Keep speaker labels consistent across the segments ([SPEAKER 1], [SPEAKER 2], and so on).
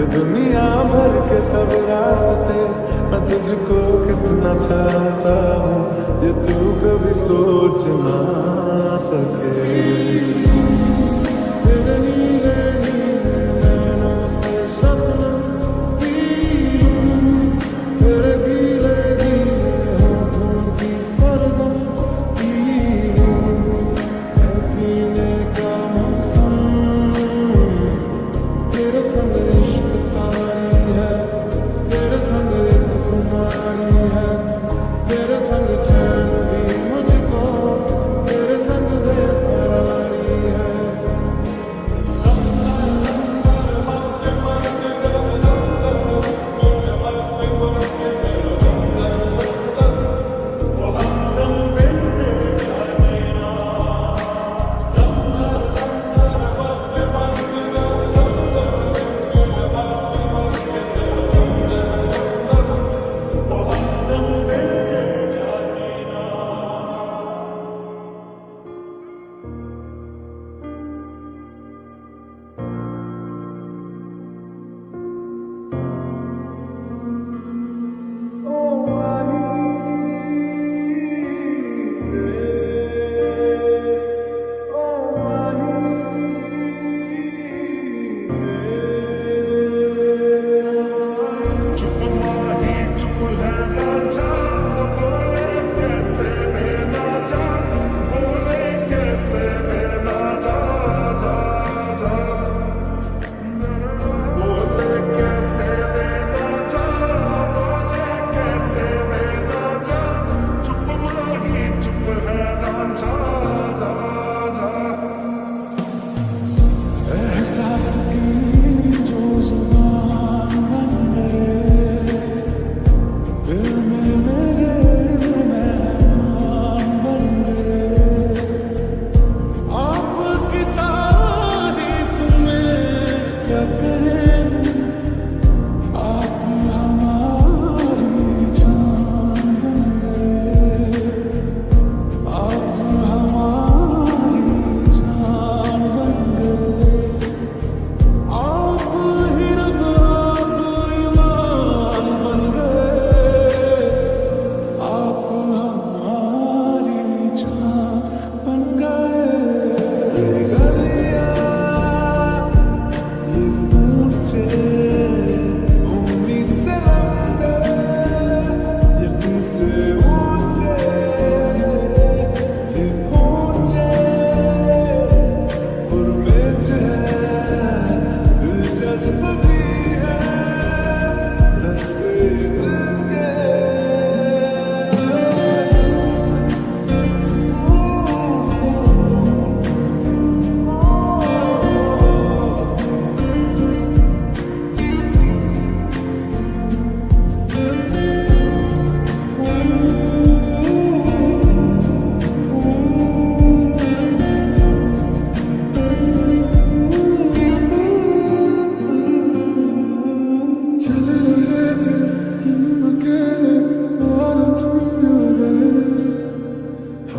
[SPEAKER 1] ये दुनिया भर के सब रास्ते, मैं तुझको कितना चाहता हूँ, ये तू कभी सोच ना सके।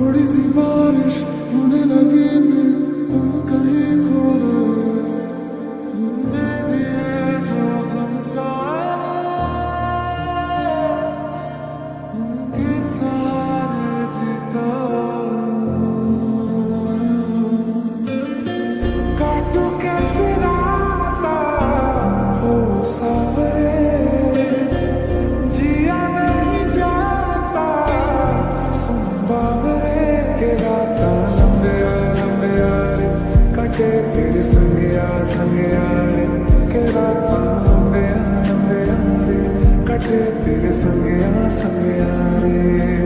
[SPEAKER 1] थोड़ी सी बारिश होने लगी। Tere sange aa sange aa re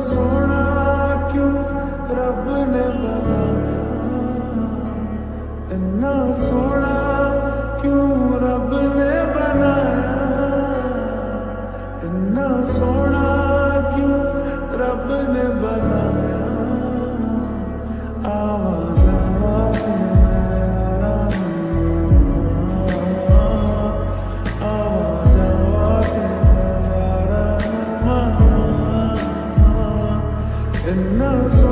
[SPEAKER 1] सोना क्यों रब ने बनाया इन्ना सोना क्यों रब ने बनाया इन्ना सोना क्यों रब ने बनाया in.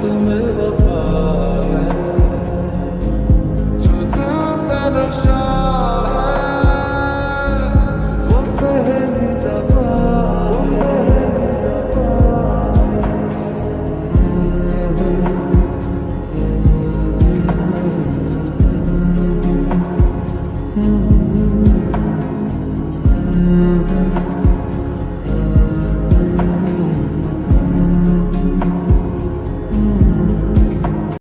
[SPEAKER 1] to move